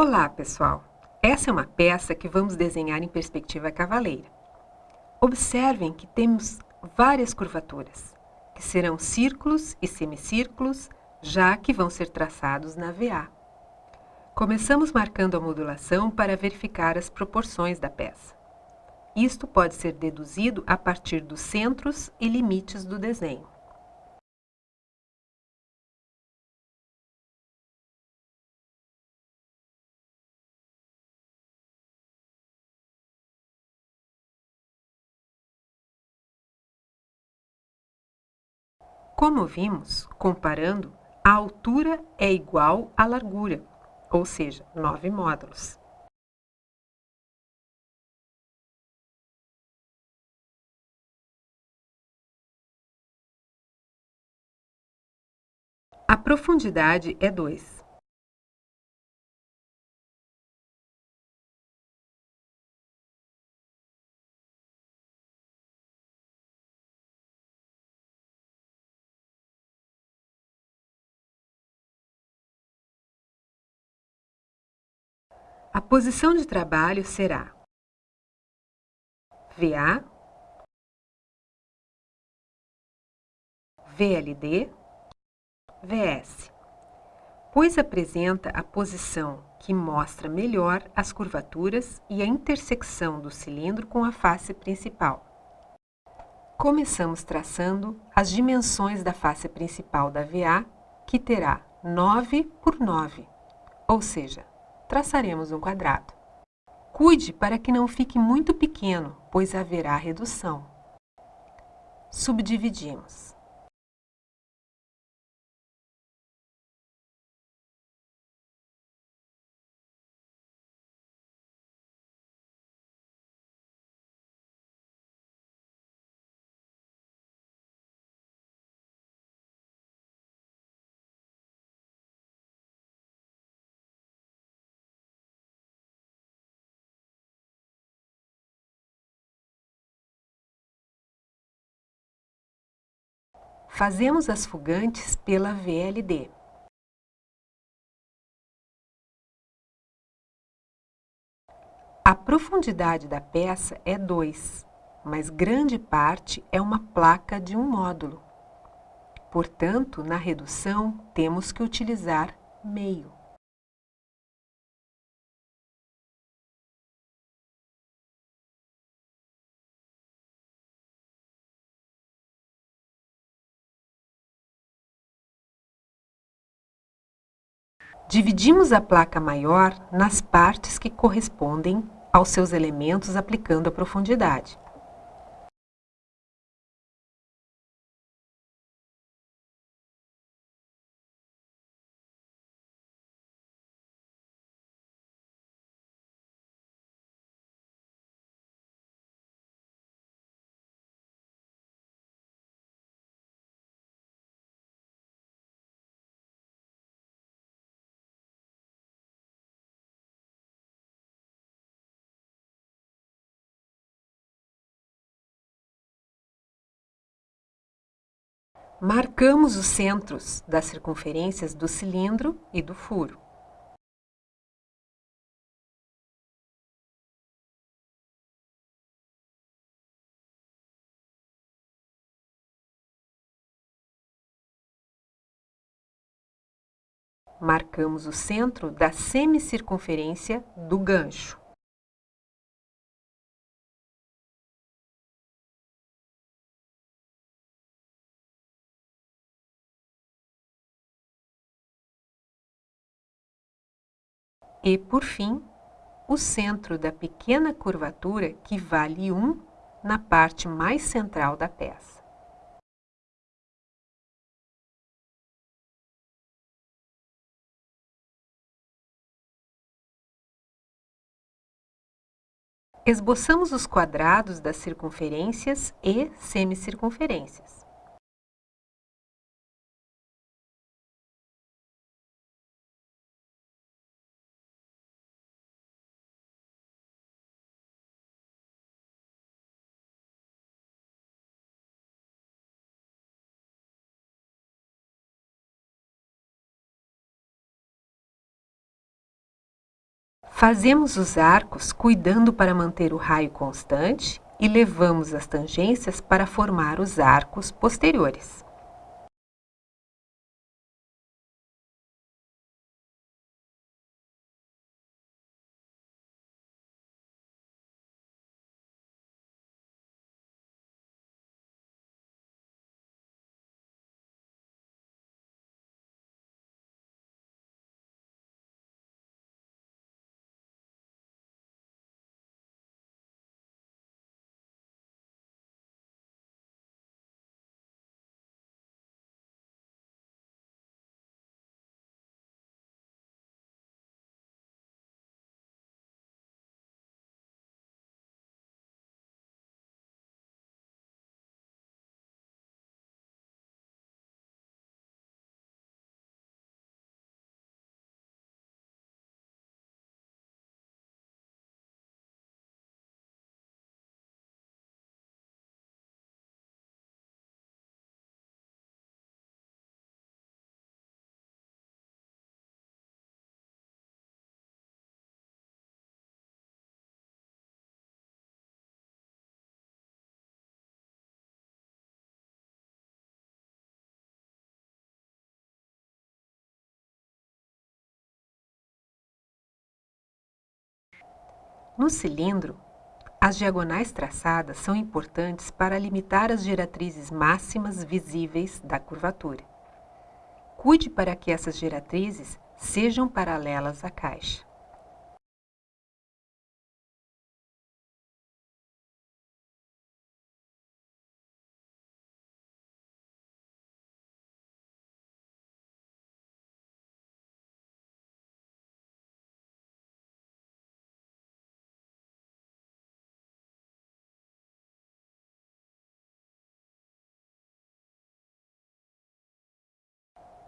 Olá, pessoal! Essa é uma peça que vamos desenhar em perspectiva cavaleira. Observem que temos várias curvaturas, que serão círculos e semicírculos, já que vão ser traçados na VA. Começamos marcando a modulação para verificar as proporções da peça. Isto pode ser deduzido a partir dos centros e limites do desenho. Como vimos, comparando, a altura é igual à largura, ou seja, 9 módulos. A profundidade é 2. A posição de trabalho será VA, VLD, VS, pois apresenta a posição que mostra melhor as curvaturas e a intersecção do cilindro com a face principal. Começamos traçando as dimensões da face principal da VA, que terá 9 por 9, ou seja, traçaremos um quadrado. Cuide para que não fique muito pequeno, pois haverá redução. Subdividimos. Fazemos as fugantes pela VLD. A profundidade da peça é 2, mas grande parte é uma placa de um módulo. Portanto, na redução, temos que utilizar meio. Dividimos a placa maior nas partes que correspondem aos seus elementos aplicando a profundidade. Marcamos os centros das circunferências do cilindro e do furo. Marcamos o centro da semicircunferência do gancho. E, por fim, o centro da pequena curvatura que vale 1 na parte mais central da peça. Esboçamos os quadrados das circunferências e semicircunferências. Fazemos os arcos cuidando para manter o raio constante e levamos as tangências para formar os arcos posteriores. No cilindro, as diagonais traçadas são importantes para limitar as geratrizes máximas visíveis da curvatura. Cuide para que essas geratrizes sejam paralelas à caixa.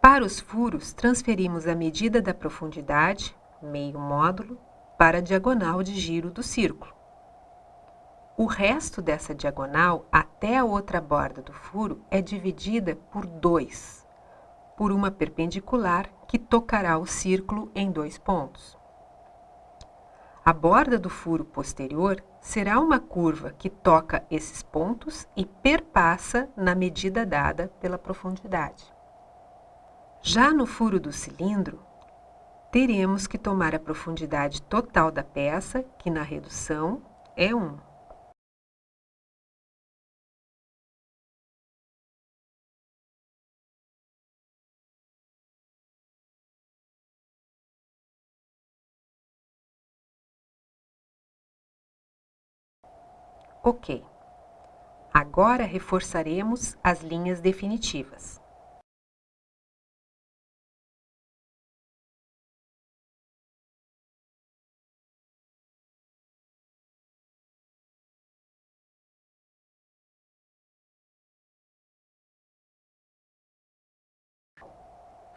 Para os furos, transferimos a medida da profundidade, meio módulo, para a diagonal de giro do círculo. O resto dessa diagonal até a outra borda do furo é dividida por 2, por uma perpendicular que tocará o círculo em dois pontos. A borda do furo posterior será uma curva que toca esses pontos e perpassa na medida dada pela profundidade. Já no furo do cilindro, teremos que tomar a profundidade total da peça, que na redução é 1. Ok. Agora reforçaremos as linhas definitivas.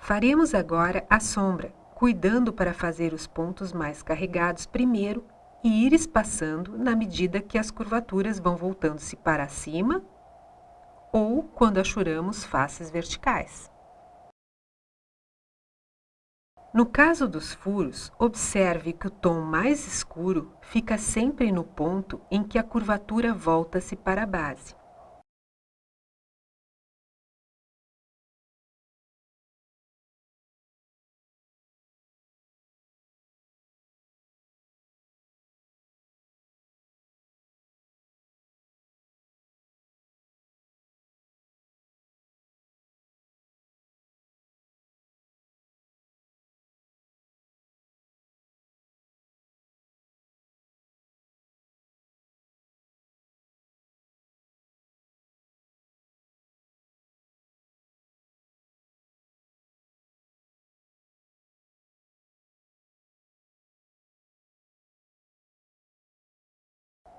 Faremos agora a sombra, cuidando para fazer os pontos mais carregados primeiro e ir espaçando na medida que as curvaturas vão voltando-se para cima ou quando achuramos faces verticais. No caso dos furos, observe que o tom mais escuro fica sempre no ponto em que a curvatura volta-se para a base.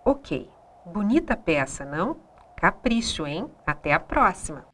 Ok, bonita peça, não? Capricho, hein? Até a próxima!